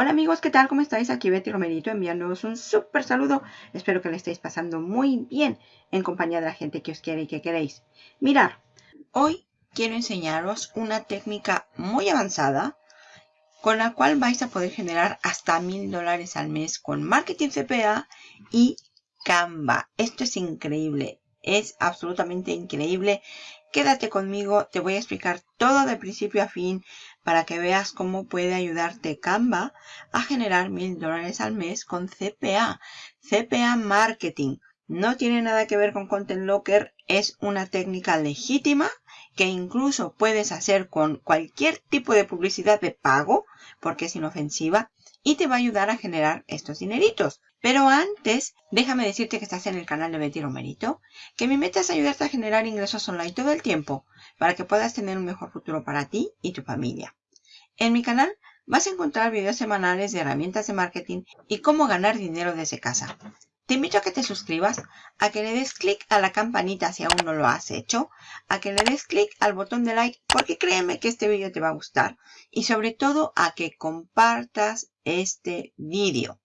Hola amigos, ¿qué tal? ¿Cómo estáis? Aquí Betty Romerito enviándoos un súper saludo. Espero que le estéis pasando muy bien en compañía de la gente que os quiere y que queréis. Mirar, hoy quiero enseñaros una técnica muy avanzada con la cual vais a poder generar hasta mil dólares al mes con marketing CPA y Canva. Esto es increíble, es absolutamente increíble. Quédate conmigo, te voy a explicar todo de principio a fin para que veas cómo puede ayudarte Canva a generar mil dólares al mes con CPA. CPA Marketing. No tiene nada que ver con Content Locker, es una técnica legítima que incluso puedes hacer con cualquier tipo de publicidad de pago, porque es inofensiva, y te va a ayudar a generar estos dineritos. Pero antes, déjame decirte que estás en el canal de Betty Romerito, que mi meta es ayudarte a generar ingresos online todo el tiempo para que puedas tener un mejor futuro para ti y tu familia. En mi canal vas a encontrar videos semanales de herramientas de marketing y cómo ganar dinero desde casa. Te invito a que te suscribas, a que le des clic a la campanita si aún no lo has hecho, a que le des clic al botón de like porque créeme que este vídeo te va a gustar y sobre todo a que compartas este vídeo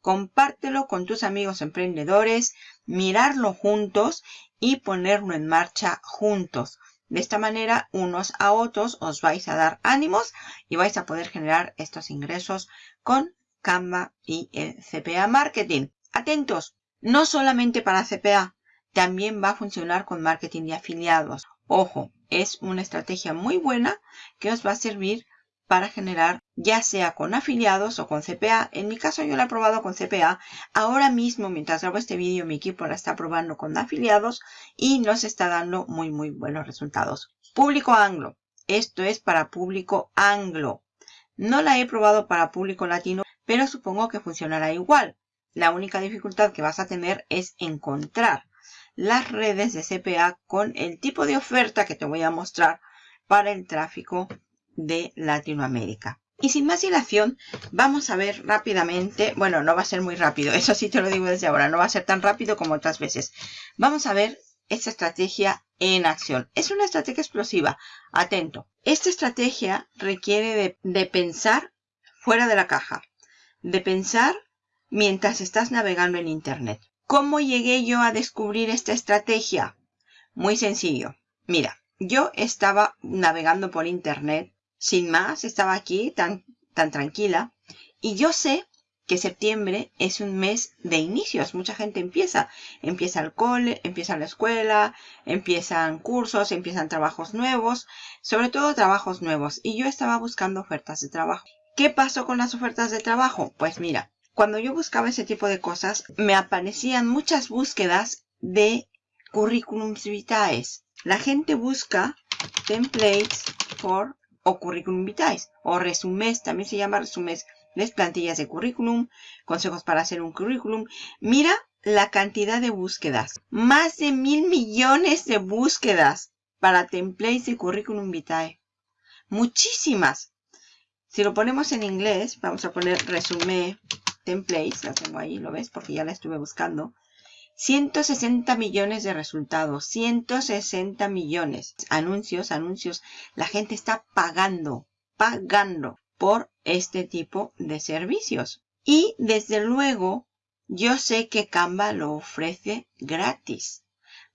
compártelo con tus amigos emprendedores, mirarlo juntos y ponerlo en marcha juntos. De esta manera, unos a otros os vais a dar ánimos y vais a poder generar estos ingresos con Canva y el CPA Marketing. Atentos, no solamente para CPA, también va a funcionar con marketing de afiliados. Ojo, es una estrategia muy buena que os va a servir para generar ya sea con afiliados o con CPA. En mi caso yo la he probado con CPA. Ahora mismo mientras grabo este vídeo mi equipo la está probando con afiliados y nos está dando muy muy buenos resultados. Público anglo. Esto es para público anglo. No la he probado para público latino, pero supongo que funcionará igual. La única dificultad que vas a tener es encontrar las redes de CPA con el tipo de oferta que te voy a mostrar para el tráfico de Latinoamérica. Y sin más dilación, vamos a ver rápidamente, bueno, no va a ser muy rápido, eso sí te lo digo desde ahora, no va a ser tan rápido como otras veces. Vamos a ver esta estrategia en acción. Es una estrategia explosiva, atento. Esta estrategia requiere de, de pensar fuera de la caja, de pensar mientras estás navegando en Internet. ¿Cómo llegué yo a descubrir esta estrategia? Muy sencillo. Mira, yo estaba navegando por Internet sin más, estaba aquí tan, tan tranquila. Y yo sé que septiembre es un mes de inicios. Mucha gente empieza. Empieza el cole, empieza la escuela, empiezan cursos, empiezan trabajos nuevos, sobre todo trabajos nuevos. Y yo estaba buscando ofertas de trabajo. ¿Qué pasó con las ofertas de trabajo? Pues mira, cuando yo buscaba ese tipo de cosas, me aparecían muchas búsquedas de currículums vitae. La gente busca templates for o currículum vitae o resumés, también se llama resumés, les plantillas de currículum, consejos para hacer un currículum. Mira la cantidad de búsquedas, más de mil millones de búsquedas para templates de currículum vitae. Muchísimas. Si lo ponemos en inglés, vamos a poner resumen templates, la tengo ahí, ¿lo ves? Porque ya la estuve buscando. 160 millones de resultados, 160 millones. Anuncios, anuncios. La gente está pagando, pagando por este tipo de servicios. Y desde luego, yo sé que Canva lo ofrece gratis.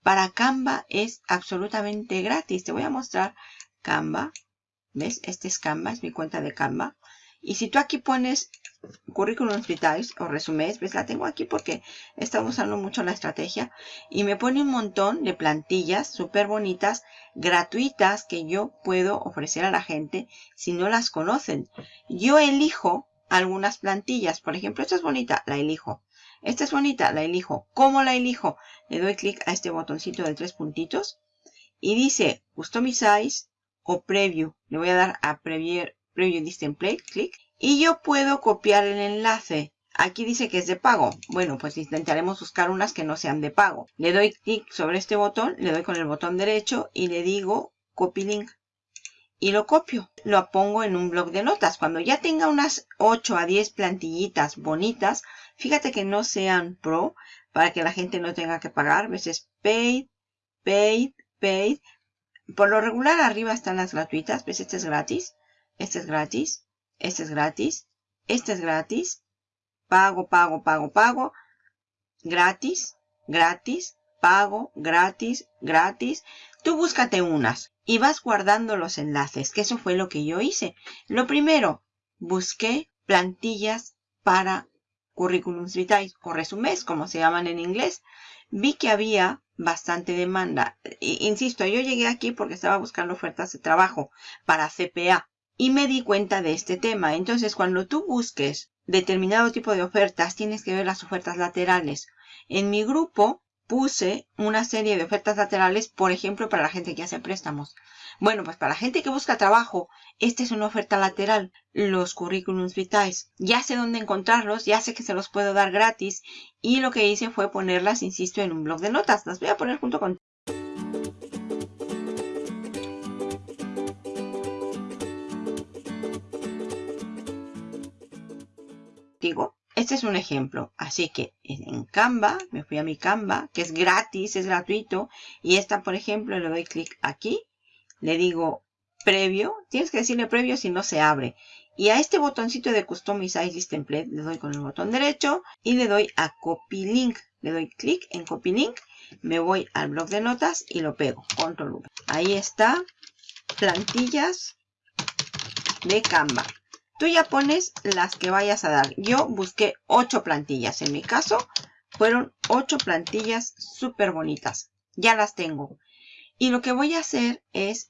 Para Canva es absolutamente gratis. Te voy a mostrar Canva. ¿Ves? Este es Canva, es mi cuenta de Canva. Y si tú aquí pones currículum vitae o resumés, pues la tengo aquí porque he estado usando mucho la estrategia y me pone un montón de plantillas súper bonitas, gratuitas que yo puedo ofrecer a la gente si no las conocen. Yo elijo algunas plantillas, por ejemplo, esta es bonita, la elijo. Esta es bonita, la elijo. ¿Cómo la elijo? Le doy clic a este botoncito de tres puntitos y dice Customize o Preview. Le voy a dar a Preview Preview this template, clic. Y yo puedo copiar el enlace. Aquí dice que es de pago. Bueno, pues intentaremos buscar unas que no sean de pago. Le doy clic sobre este botón, le doy con el botón derecho y le digo copy link. Y lo copio. Lo pongo en un blog de notas. Cuando ya tenga unas 8 a 10 plantillitas bonitas, fíjate que no sean pro para que la gente no tenga que pagar. ¿Ves? Es paid, paid, paid. Por lo regular arriba están las gratuitas. ¿Ves? Este es gratis. Este es gratis. Este es gratis. Este es gratis. Pago, pago, pago, pago. Gratis, gratis, pago, gratis, gratis. Tú búscate unas y vas guardando los enlaces, que eso fue lo que yo hice. Lo primero, busqué plantillas para currículums vitae o resumés, como se llaman en inglés. Vi que había bastante demanda. Insisto, yo llegué aquí porque estaba buscando ofertas de trabajo para CPA y me di cuenta de este tema. Entonces, cuando tú busques determinado tipo de ofertas, tienes que ver las ofertas laterales. En mi grupo puse una serie de ofertas laterales, por ejemplo, para la gente que hace préstamos. Bueno, pues para la gente que busca trabajo, esta es una oferta lateral, los currículums vitae. Ya sé dónde encontrarlos, ya sé que se los puedo dar gratis y lo que hice fue ponerlas, insisto, en un blog de notas. Las voy a poner junto con digo, este es un ejemplo. Así que en Canva, me fui a mi Canva, que es gratis, es gratuito. Y esta, por ejemplo, le doy clic aquí. Le digo previo. Tienes que decirle previo si no se abre. Y a este botoncito de Customize This Template le doy con el botón derecho y le doy a Copy Link. Le doy clic en Copy Link, me voy al blog de notas y lo pego. Control V. Ahí está. Plantillas de Canva. Tú ya pones las que vayas a dar. Yo busqué 8 plantillas. En mi caso, fueron 8 plantillas súper bonitas. Ya las tengo. Y lo que voy a hacer es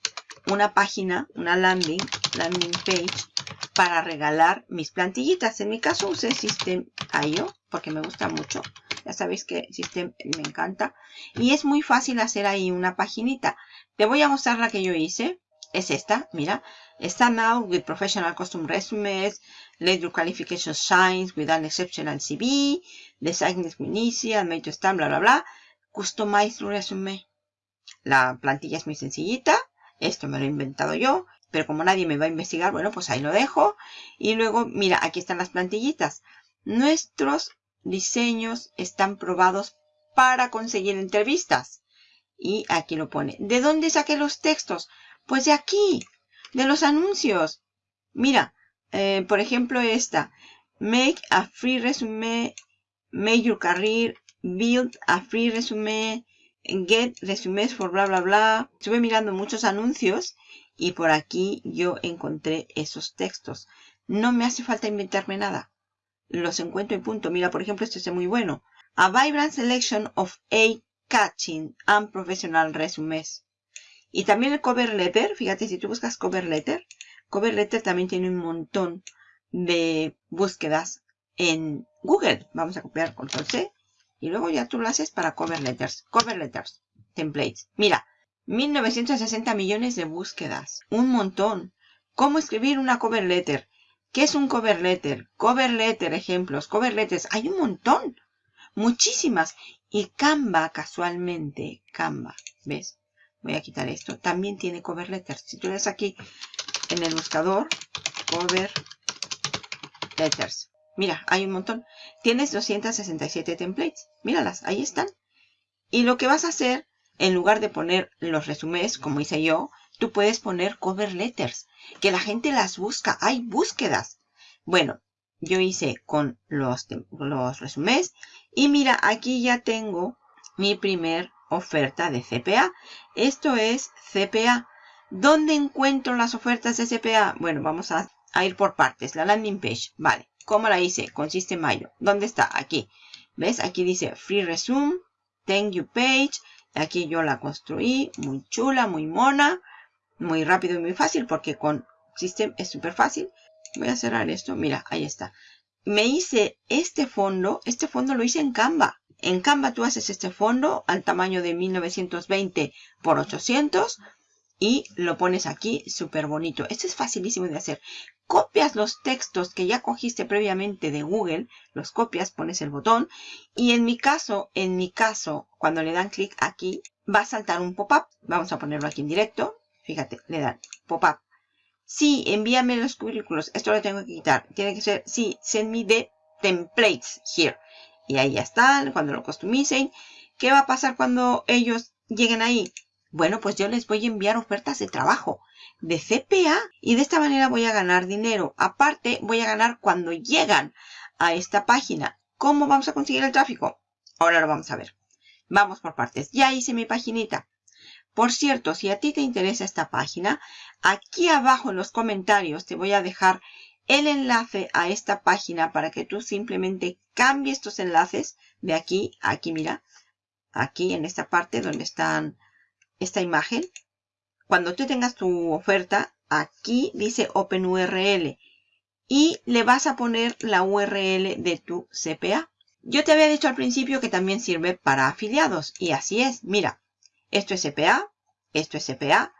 una página, una landing, landing page, para regalar mis plantillitas. En mi caso usé System.io porque me gusta mucho. Ya sabéis que System me encanta. Y es muy fácil hacer ahí una paginita. Te voy a mostrar la que yo hice. Es esta, mira. Out with professional custom resumes, let your qualifications shine with an exceptional CV, design initial, made to stand, bla, bla, bla. Customize resume. La plantilla es muy sencillita. Esto me lo he inventado yo. Pero como nadie me va a investigar, bueno, pues ahí lo dejo. Y luego, mira, aquí están las plantillitas. Nuestros diseños están probados para conseguir entrevistas. Y aquí lo pone. ¿De dónde saqué los textos? Pues de aquí de los anuncios. Mira, eh, por ejemplo esta. Make a free resume, make your career, build a free resume, get resumes for bla bla bla. Estuve mirando muchos anuncios y por aquí yo encontré esos textos. No me hace falta inventarme nada. Los encuentro en punto. Mira, por ejemplo, este es muy bueno. A vibrant selection of a catching and professional resumes. Y también el cover letter, fíjate, si tú buscas cover letter, cover letter también tiene un montón de búsquedas en Google. Vamos a copiar control C y luego ya tú lo haces para cover letters. Cover letters, templates. Mira, 1960 millones de búsquedas. Un montón. ¿Cómo escribir una cover letter? ¿Qué es un cover letter? Cover letter, ejemplos, cover letters. Hay un montón. Muchísimas. Y Canva, casualmente, Canva, ¿ves? Voy a quitar esto. También tiene cover letters. Si tú ves aquí en el buscador, cover letters. Mira, hay un montón. Tienes 267 templates. Míralas, ahí están. Y lo que vas a hacer, en lugar de poner los resúmenes, como hice yo, tú puedes poner cover letters. Que la gente las busca. Hay búsquedas. Bueno, yo hice con los, los resúmenes. Y mira, aquí ya tengo mi primer oferta de CPA. Esto es CPA. ¿Dónde encuentro las ofertas de CPA? Bueno, vamos a, ir por partes. La landing page. Vale. ¿Cómo la hice? Consiste en mayo. ¿Dónde está? Aquí. ¿Ves? Aquí dice Free Resume. Thank you page. Aquí yo la construí. Muy chula, muy mona. Muy rápido y muy fácil porque con System es súper fácil. Voy a cerrar esto. Mira, ahí está. Me hice este fondo. Este fondo lo hice en Canva. En Canva tú haces este fondo al tamaño de 1920 por 800 y lo pones aquí súper bonito. Este es facilísimo de hacer. Copias los textos que ya cogiste previamente de Google, los copias, pones el botón y en mi caso, en mi caso, cuando le dan clic aquí, va a saltar un pop-up. Vamos a ponerlo aquí en directo. Fíjate, le dan pop-up. Sí, envíame los currículos. Esto lo tengo que quitar. Tiene que ser, sí, send me the templates here. Y ahí ya están, cuando lo customicen. ¿Qué va a pasar cuando ellos lleguen ahí? Bueno, pues yo les voy a enviar ofertas de trabajo de CPA y de esta manera voy a ganar dinero. Aparte, voy a ganar cuando llegan a esta página. ¿Cómo vamos a conseguir el tráfico? Ahora lo vamos a ver. Vamos por partes. Ya hice mi paginita. Por cierto, si a ti te interesa esta página, aquí abajo en los comentarios te voy a dejar el enlace a esta página para que tú simplemente cambies estos enlaces de aquí a aquí, mira, aquí en esta parte donde están esta imagen. Cuando tú tengas tu oferta, aquí dice OpenURL y le vas a poner la URL de tu CPA. Yo te había dicho al principio que también sirve para afiliados y así es. Mira, esto es CPA, esto es CPA,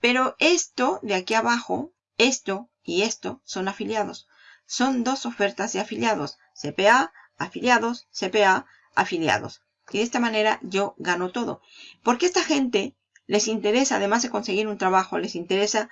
pero esto de aquí abajo, esto y esto son afiliados. Son dos ofertas de afiliados. CPA, afiliados, CPA, afiliados. Y de esta manera yo gano todo. Porque esta gente les interesa, además de conseguir un trabajo, les interesa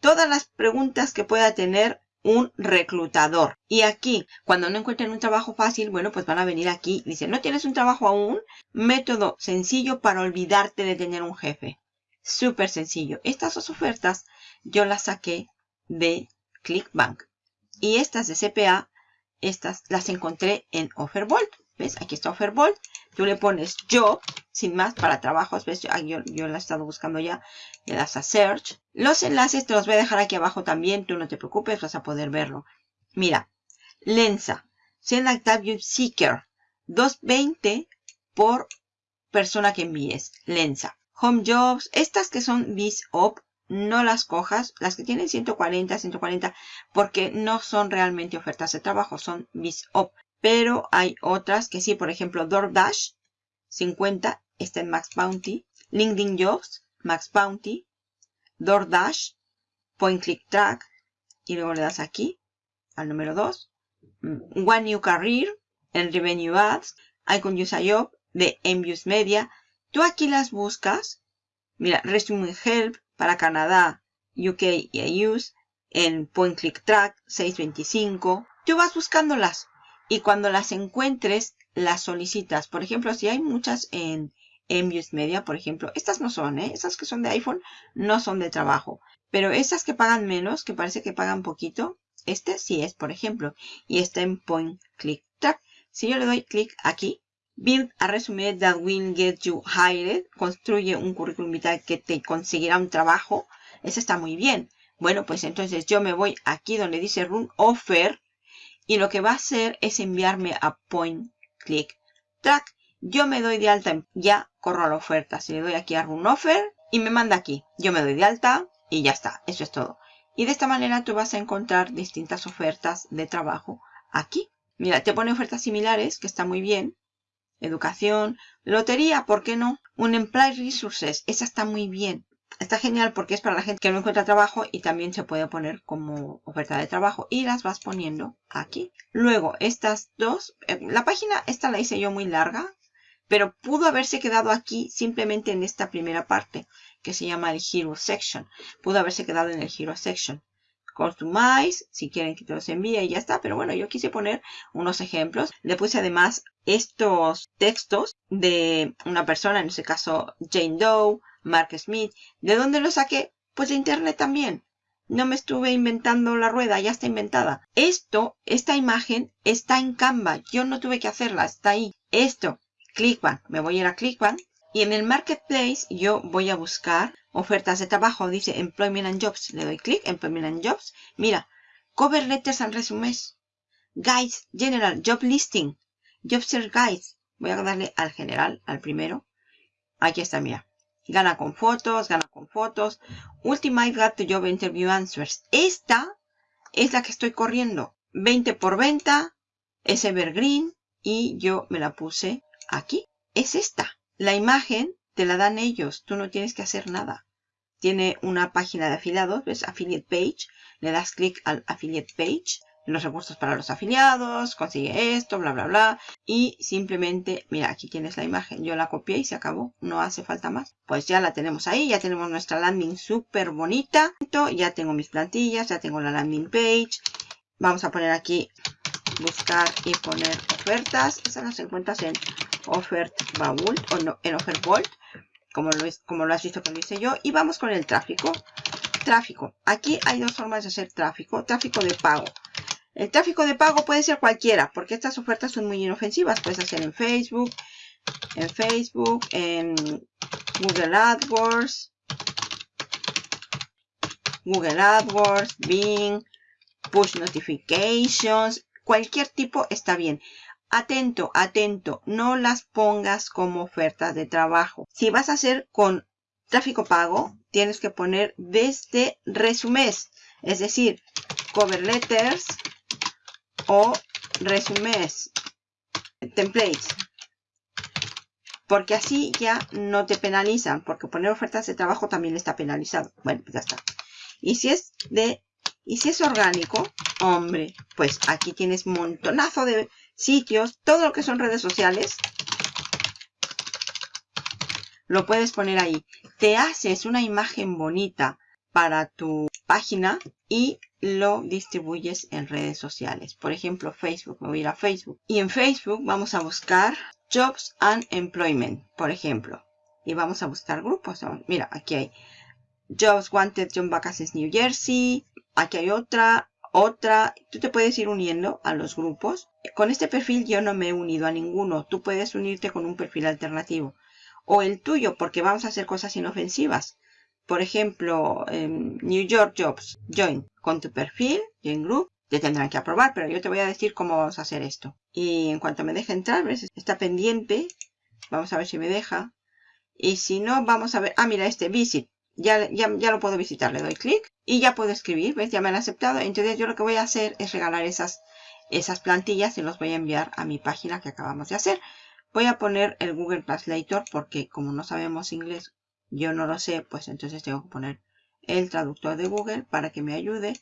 todas las preguntas que pueda tener un reclutador. Y aquí, cuando no encuentren un trabajo fácil, bueno, pues van a venir aquí. Dicen, ¿no tienes un trabajo aún? Método sencillo para olvidarte de tener un jefe. Súper sencillo. Estas dos ofertas yo las saqué de ClickBank. Y estas de CPA, estas las encontré en Offerbolt. ¿Ves? Aquí está Offerbolt. Tú le pones Job, sin más, para trabajos. ¿Ves? Yo, yo, la he estado buscando ya. Le das a Search. Los enlaces te los voy a dejar aquí abajo también. Tú no te preocupes, vas a poder verlo. Mira. Lensa. Send Active Seeker. 220 por persona que envíes. Lensa. Home Jobs. Estas que son BizOp no las cojas, las que tienen 140, 140, porque no son realmente ofertas de trabajo, son BizOp. Pero hay otras que sí, por ejemplo, DoorDash, 50, está en Max Bounty. LinkedIn Jobs, Max Bounty. DoorDash, Point Click Track, y luego le das aquí, al número 2. Mm, One New Career, en Revenue Ads, Icon Use a Job, de Envious Media. Tú aquí las buscas. Mira, Resume Help, para Canadá, UK y EU en Point Click Track 625. Tú vas buscándolas y cuando las encuentres las solicitas. Por ejemplo, si hay muchas en Envious Media, por ejemplo, estas no son, ¿eh? Esas que son de iPhone no son de trabajo. Pero esas que pagan menos, que parece que pagan poquito, este sí es, por ejemplo. Y está en Point Click Track. Si yo le doy clic aquí, Build a resume that will get you hired. Construye un currículum vital que te conseguirá un trabajo. Eso está muy bien. Bueno, pues entonces yo me voy aquí donde dice Run Offer. Y lo que va a hacer es enviarme a Point Click Track. Yo me doy de alta, ya corro a la oferta. Si le doy aquí a Run Offer y me manda aquí. Yo me doy de alta y ya está. Eso es todo. Y de esta manera tú vas a encontrar distintas ofertas de trabajo aquí. Mira, te pone ofertas similares, que está muy bien educación, lotería, ¿por qué no? Un Employee Resources, esa está muy bien. Está genial porque es para la gente que no encuentra trabajo y también se puede poner como oferta de trabajo y las vas poniendo aquí. Luego, estas dos, eh, la página esta la hice yo muy larga, pero pudo haberse quedado aquí simplemente en esta primera parte que se llama el Hero Section. Pudo haberse quedado en el Hero Section. Customize, si quieren que te los envíe y ya está. Pero bueno, yo quise poner unos ejemplos. Le puse además estos textos de una persona, en este caso Jane Doe, Mark Smith. ¿De dónde los saqué? Pues de internet también. No me estuve inventando la rueda, ya está inventada. Esto, esta imagen está en Canva. Yo no tuve que hacerla, está ahí. Esto, ClickBank. Me voy a ir a ClickBank. Y en el Marketplace yo voy a buscar ofertas de trabajo. Dice Employment and Jobs. Le doy clic, Employment and Jobs. Mira, Cover Letters and Resumes. Guides, General, Job Listing. Job Search Guides. Voy a darle al general, al primero. Aquí está, mira. Gana con fotos, gana con fotos. Ultimate Got to Job Interview Answers. Esta es la que estoy corriendo. 20 por venta. Es Evergreen. Y yo me la puse aquí. Es esta. La imagen te la dan ellos, tú no tienes que hacer nada. Tiene una página de afiliados, ¿ves? Affiliate Page. Le das clic al Affiliate Page. Los recursos para los afiliados, consigue esto, bla, bla, bla. Y simplemente, mira, aquí tienes la imagen. Yo la copié y se acabó. No hace falta más. Pues ya la tenemos ahí. Ya tenemos nuestra landing súper bonita. Ya tengo mis plantillas, ya tengo la landing page. Vamos a poner aquí buscar y poner ofertas. Esas las encuentras en Offer Vault o no, en Offer Vault. como lo, es, como lo has visto que lo hice yo. Y vamos con el tráfico. Tráfico. Aquí hay dos formas de hacer tráfico. Tráfico de pago. El tráfico de pago puede ser cualquiera, porque estas ofertas son muy inofensivas. Puedes hacer en Facebook, en Facebook, en Google AdWords, Google AdWords, Bing, Push Notifications, cualquier tipo está bien. Atento, atento, no las pongas como ofertas de trabajo. Si vas a hacer con tráfico pago, tienes que poner desde resumés, es decir, cover letters o resumés, templates. Porque así ya no te penalizan, porque poner ofertas de trabajo también está penalizado. Bueno, pues ya está. Y si es de y si es orgánico, hombre, pues aquí tienes montonazo de sitios, todo lo que son redes sociales. Lo puedes poner ahí. Te haces una imagen bonita para tu página y lo distribuyes en redes sociales. Por ejemplo, Facebook. Me voy a ir a Facebook. Y en Facebook vamos a buscar Jobs and Employment, por ejemplo. Y vamos a buscar grupos. Mira, aquí hay Jobs Wanted John Vacancies New Jersey. Aquí hay otra, otra. Tú te puedes ir uniendo a los grupos. Con este perfil yo no me he unido a ninguno. Tú puedes unirte con un perfil alternativo. O el tuyo, porque vamos a hacer cosas inofensivas. Por ejemplo, New York Jobs. Join con tu perfil, Join Group. Te tendrán que aprobar, pero yo te voy a decir cómo vamos a hacer esto. Y en cuanto me deje entrar, ¿ves? Está pendiente. Vamos a ver si me deja. Y si no, vamos a ver. Ah, mira, este Visit. Ya, ya, ya, lo puedo visitar, le doy clic y ya puedo escribir, ¿ves? Ya me han aceptado. Entonces yo lo que voy a hacer es regalar esas, esas plantillas y los voy a enviar a mi página que acabamos de hacer. Voy a poner el Google Translator porque como no sabemos inglés, yo no lo sé, pues entonces tengo que poner el traductor de Google para que me ayude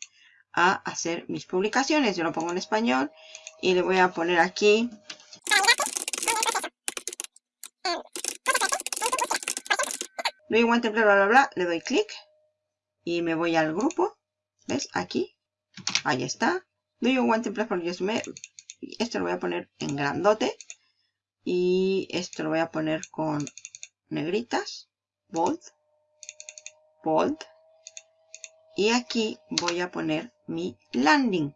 a hacer mis publicaciones. Yo lo pongo en español y le voy a poner aquí doy un template, bla, bla, bla, le doy clic y me voy al grupo. ¿Ves? Aquí. Ahí está. Do you want template for resume? Esto lo voy a poner en grandote. Y esto lo voy a poner con negritas. Bold. Bold. Y aquí voy a poner mi landing.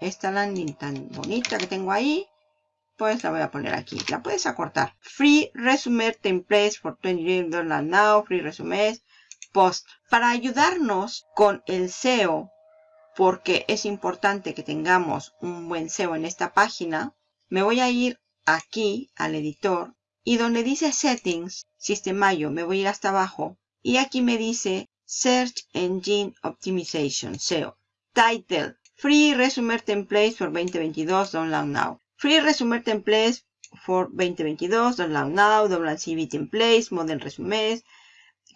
Esta landing tan bonita que tengo ahí pues la voy a poner aquí. La puedes acortar. Free Resume Templates for 20 dollars now. Free Resumes. Post. Para ayudarnos con el SEO, porque es importante que tengamos un buen SEO en esta página, me voy a ir aquí al editor y donde dice Settings, Sistemayo, me voy a ir hasta abajo y aquí me dice Search Engine Optimization, SEO. Title, Free Resume Templates for 2022, download now. Free Resume Templates for 2022, Download Now, Download CV Templates, Model Resumes,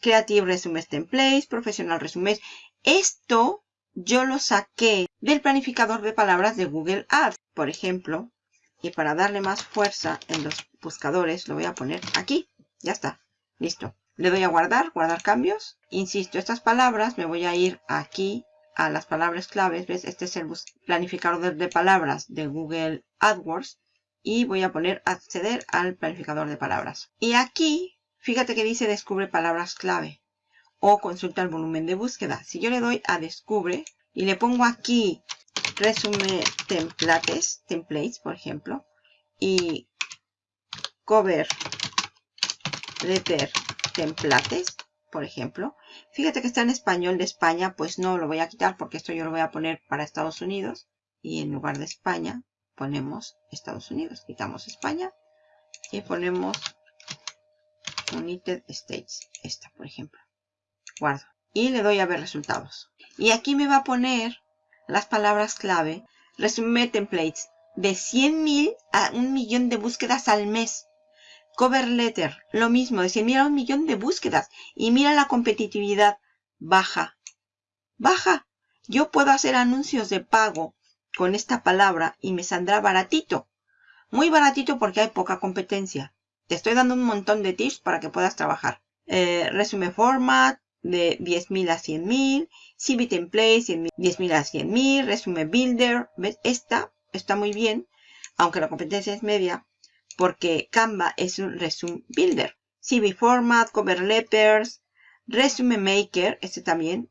Creative Resumes Templates, Professional Resumes. Esto yo lo saqué del planificador de palabras de Google Ads, por ejemplo. Y para darle más fuerza en los buscadores, lo voy a poner aquí. Ya está. Listo. Le doy a guardar, guardar cambios. Insisto, estas palabras me voy a ir aquí a las palabras claves, ¿ves? Este es el planificador de palabras de Google AdWords y voy a poner acceder al planificador de palabras. Y aquí, fíjate que dice descubre palabras clave o consulta el volumen de búsqueda. Si yo le doy a descubre y le pongo aquí resume templates, templates por ejemplo, y cover letter templates, por ejemplo. Fíjate que está en español de España, pues no lo voy a quitar porque esto yo lo voy a poner para Estados Unidos. Y en lugar de España ponemos Estados Unidos. Quitamos España y ponemos United States. Esta, por ejemplo. Guardo. Y le doy a ver resultados. Y aquí me va a poner las palabras clave. Resume templates. De 100.000 a un millón de búsquedas al mes. Cover letter, lo mismo, decir, mira un millón de búsquedas y mira la competitividad baja. Baja. Yo puedo hacer anuncios de pago con esta palabra y me saldrá baratito. Muy baratito porque hay poca competencia. Te estoy dando un montón de tips para que puedas trabajar. Eh, resume format de 10.000 a 100.000. CV template 10.000 a 100.000. Resume builder. ¿Ves? Esta está muy bien. Aunque la competencia es media porque Canva es un resume builder. CV Format, Cover Letters, Resume Maker, este también.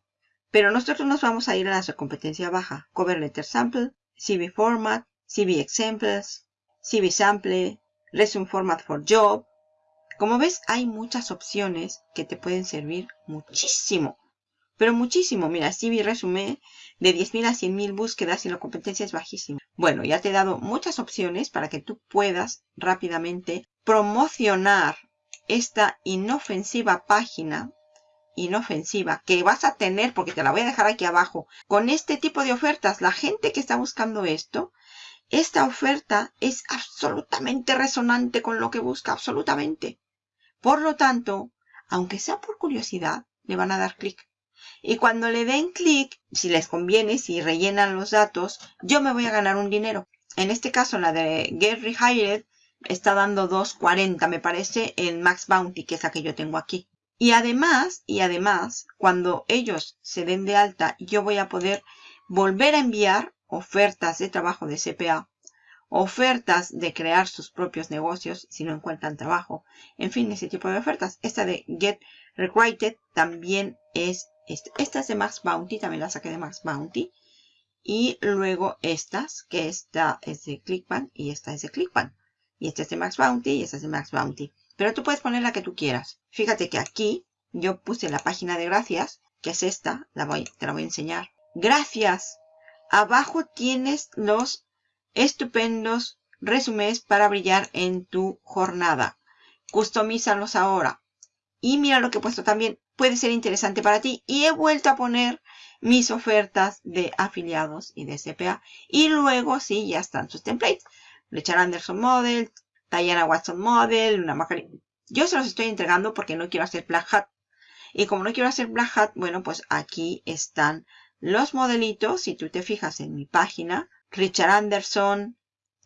Pero nosotros nos vamos a ir a la competencia baja. Cover Letter Sample, CV Format, CV Examples, CV Sample, Resume Format for Job. Como ves, hay muchas opciones que te pueden servir muchísimo. Pero muchísimo. Mira, CV Resume de 10.000 a 100.000 búsquedas y la competencia es bajísima. Bueno, ya te he dado muchas opciones para que tú puedas rápidamente promocionar esta inofensiva página inofensiva que vas a tener, porque te la voy a dejar aquí abajo, con este tipo de ofertas. La gente que está buscando esto, esta oferta es absolutamente resonante con lo que busca, absolutamente. Por lo tanto, aunque sea por curiosidad, le van a dar clic. Y cuando le den clic, si les conviene, si rellenan los datos, yo me voy a ganar un dinero. En este caso, la de Get Rehired está dando 2.40, me parece, en Max Bounty, que es la que yo tengo aquí. Y además, y además, cuando ellos se den de alta, yo voy a poder volver a enviar ofertas de trabajo de CPA, ofertas de crear sus propios negocios si no encuentran trabajo, en fin, ese tipo de ofertas. Esta de Get Recruited también es, esta es de Max Bounty, también la saqué de Max Bounty. Y luego estas, que esta es de Clickbank y esta es de Clickbank. Y esta es de Max Bounty y esta es de Max Bounty. Pero tú puedes poner la que tú quieras. Fíjate que aquí yo puse la página de gracias, que es esta, la voy, te la voy a enseñar. Gracias. Abajo tienes los estupendos resúmenes para brillar en tu jornada. Customízalos ahora. Y mira lo que he puesto también. Puede ser interesante para ti. Y he vuelto a poner mis ofertas de afiliados y de CPA. Y luego sí, ya están sus templates. Richard Anderson Model, Diana Watson Model, una Macari. Yo se los estoy entregando porque no quiero hacer Black Hat. Y como no quiero hacer Black Hat, bueno, pues aquí están los modelitos. Si tú te fijas en mi página, Richard Anderson,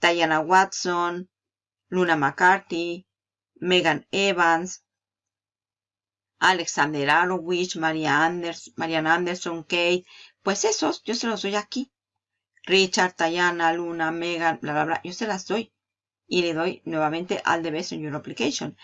Diana Watson, Luna McCarthy, Megan Evans, Alexander Arowich, Maria Anderson, Mariana Anderson, Kate. Pues esos yo se los doy aquí. Richard, Diana, Luna, Megan, bla, bla, bla. Yo se las doy y le doy nuevamente al the best in your application.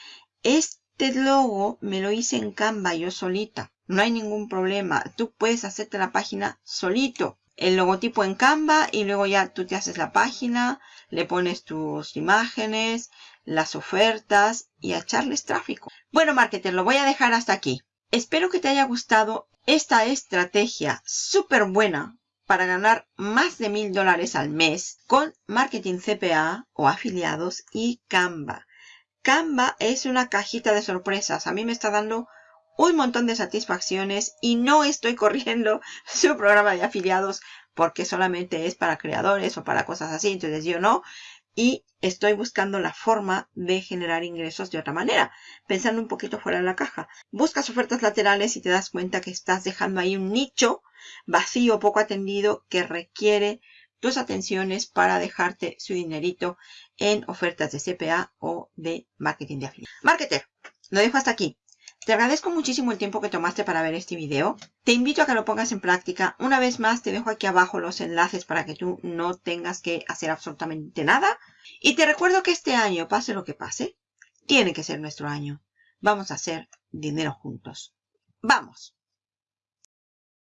Este logo me lo hice en Canva yo solita. No hay ningún problema. Tú puedes hacerte la página solito. El logotipo en Canva y luego ya tú te haces la página, le pones tus imágenes, las ofertas y a echarles tráfico. Bueno, marketer, lo voy a dejar hasta aquí. Espero que te haya gustado esta estrategia súper buena para ganar más de mil dólares al mes con marketing CPA o afiliados y Canva. Canva es una cajita de sorpresas. A mí me está dando un montón de satisfacciones y no estoy corriendo su programa de afiliados porque solamente es para creadores o para cosas así. Entonces yo no y estoy buscando la forma de generar ingresos de otra manera, pensando un poquito fuera de la caja. Buscas ofertas laterales y te das cuenta que estás dejando ahí un nicho vacío, poco atendido, que requiere tus atenciones para dejarte su dinerito en ofertas de CPA o de marketing de afiliados. Marketer, lo dejo hasta aquí. Te agradezco muchísimo el tiempo que tomaste para ver este video. Te invito a que lo pongas en práctica. Una vez más te dejo aquí abajo los enlaces para que tú no tengas que hacer absolutamente nada. Y te recuerdo que este año, pase lo que pase, tiene que ser nuestro año. Vamos a hacer dinero juntos. ¡Vamos!